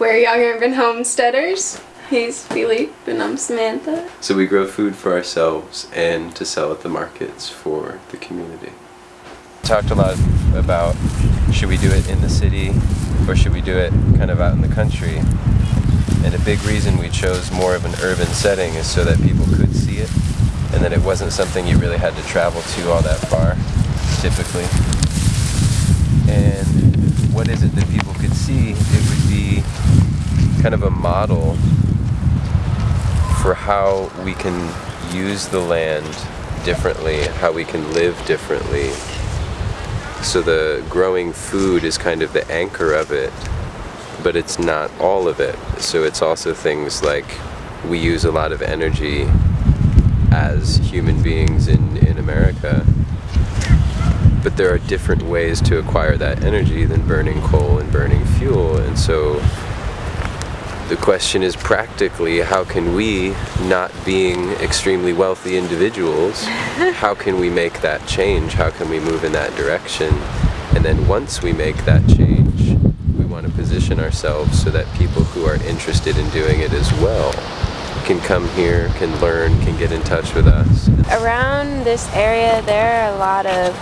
We're young urban homesteaders. He's Philippe and I'm Samantha. So we grow food for ourselves and to sell at the markets for the community. Talked a lot about should we do it in the city or should we do it kind of out in the country? And a big reason we chose more of an urban setting is so that people could see it and that it wasn't something you really had to travel to all that far, typically. And what is it that people could see? It would be kind of a model for how we can use the land differently, how we can live differently. So the growing food is kind of the anchor of it, but it's not all of it. So it's also things like we use a lot of energy as human beings in, in America. But there are different ways to acquire that energy than burning coal and burning fuel. And so the question is practically how can we, not being extremely wealthy individuals, how can we make that change? How can we move in that direction? And then once we make that change, we want to position ourselves so that people who are interested in doing it as well can come here, can learn, can get in touch with us. Around this area there are a lot of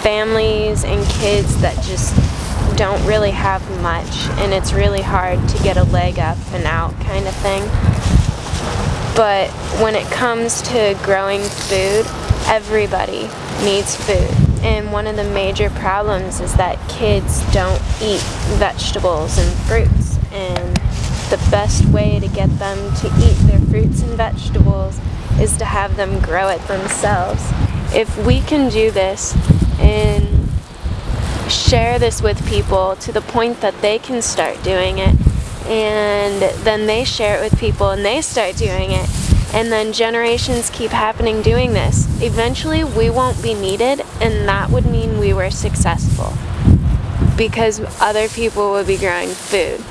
families and kids that just don't really have much and it's really hard to get a leg up and out kind of thing. But when it comes to growing food, everybody needs food. And one of the major problems is that kids don't eat vegetables and fruits. And the best way to get them to eat their fruits and vegetables is to have them grow it themselves. If we can do this and share this with people to the point that they can start doing it and then they share it with people and they start doing it and then generations keep happening doing this. Eventually we won't be needed and that would mean we were successful because other people would be growing food.